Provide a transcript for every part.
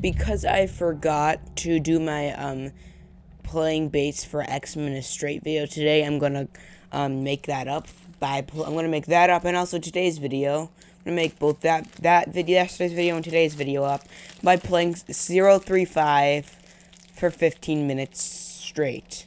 because I forgot to do my um playing bass for X-Men straight video today, I'm gonna um make that up by I'm gonna make that up and also today's video. I'm gonna make both that that video yesterday's video and today's video up by playing 035 for 15 minutes straight.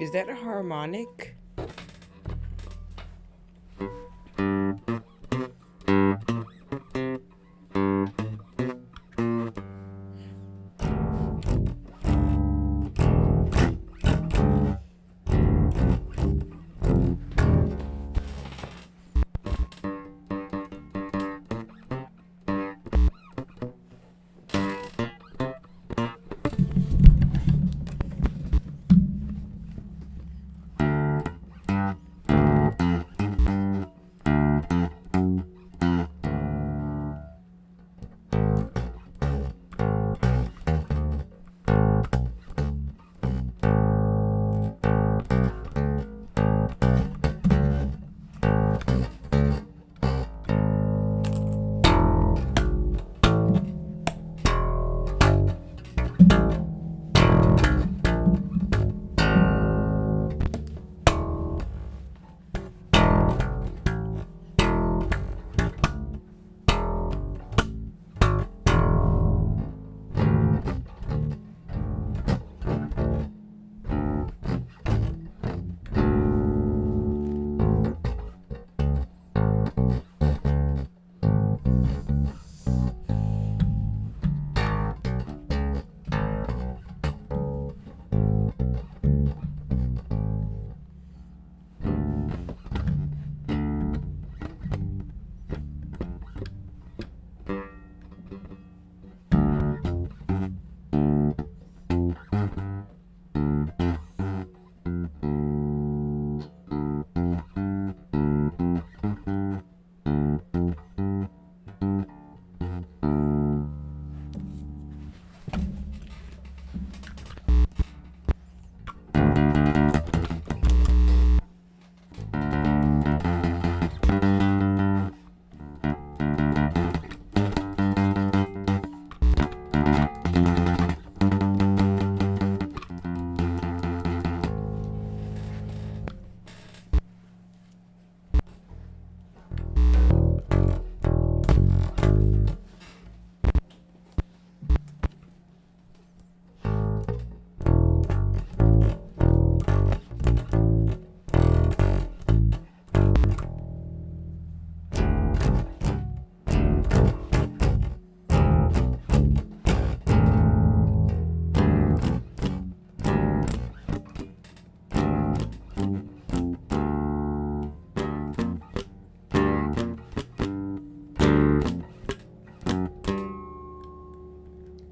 Is that a harmonic?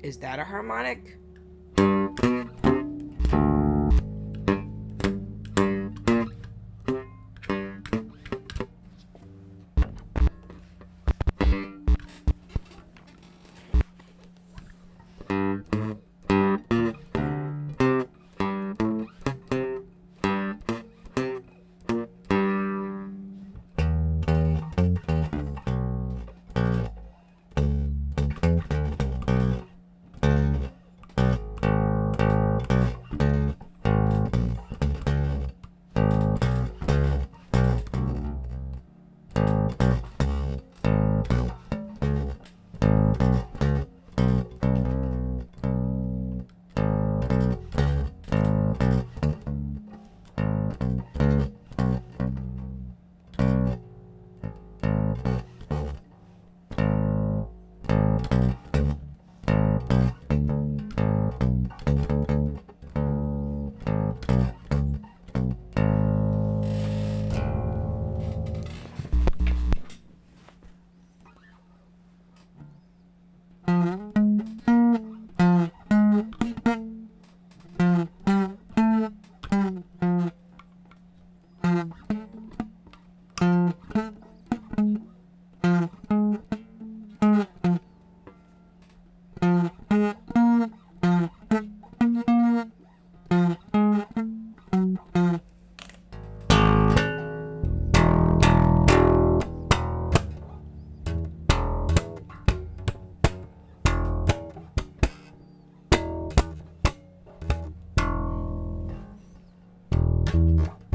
Is that a harmonic? you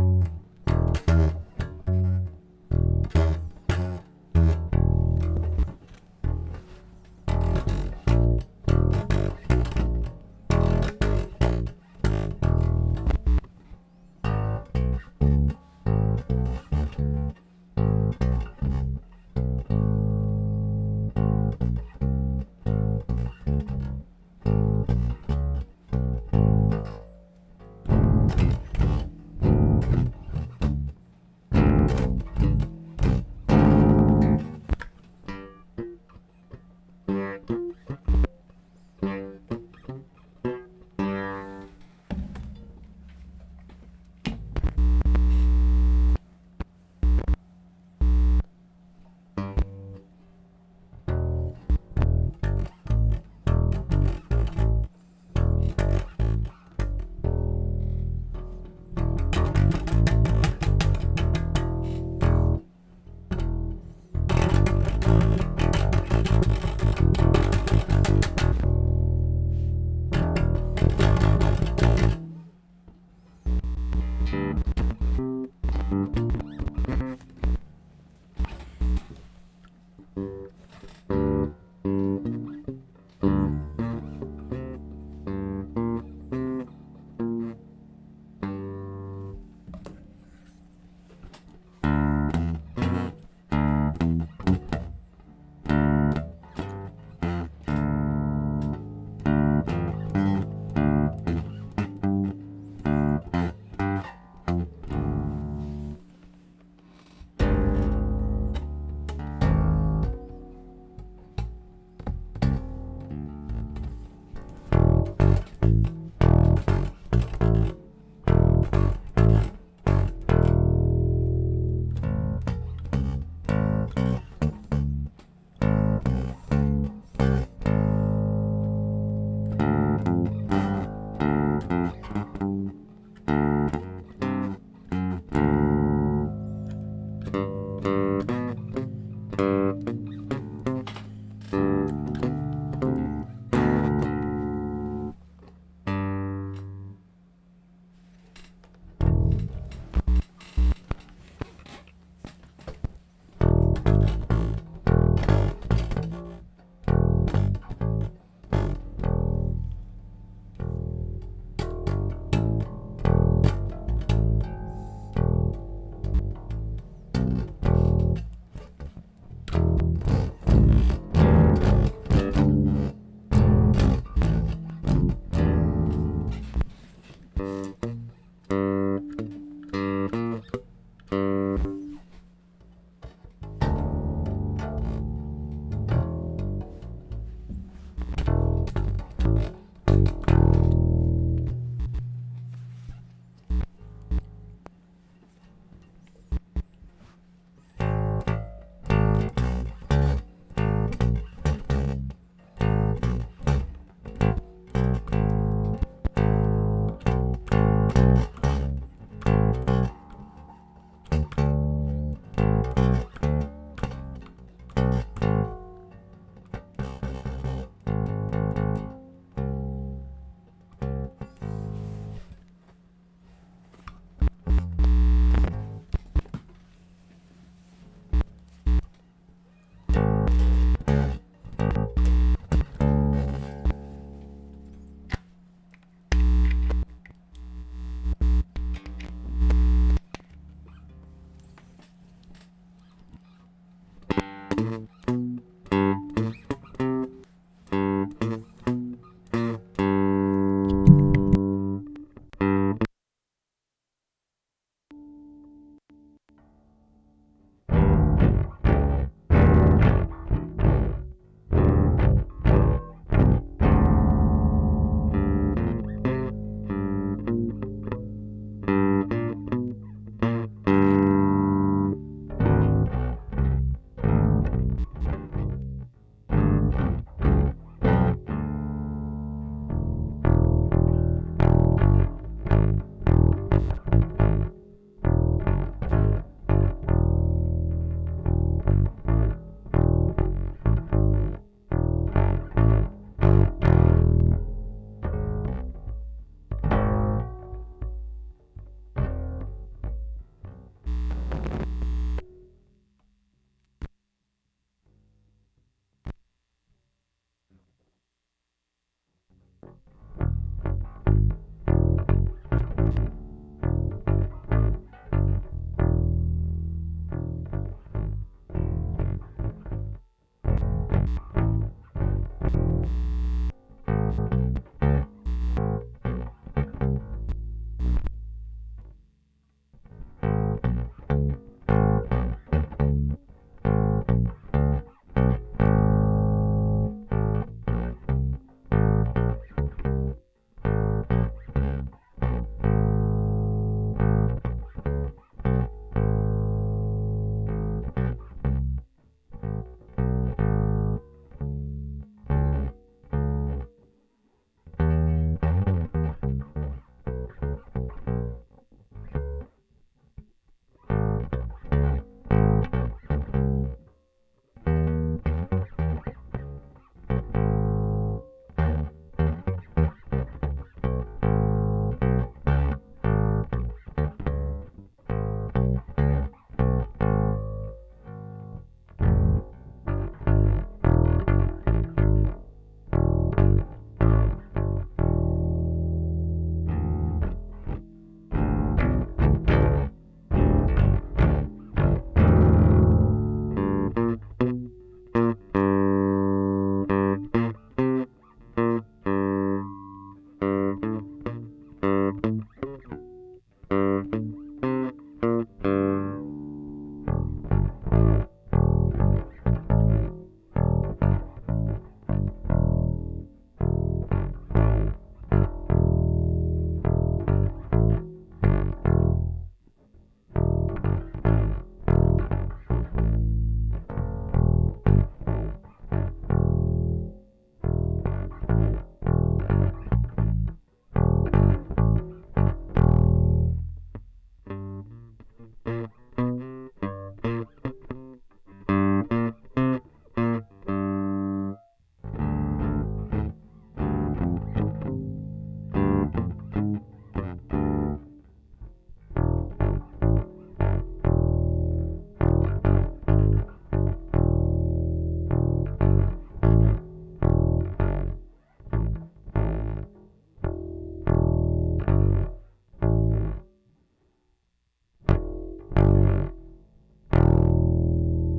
Mm-hmm.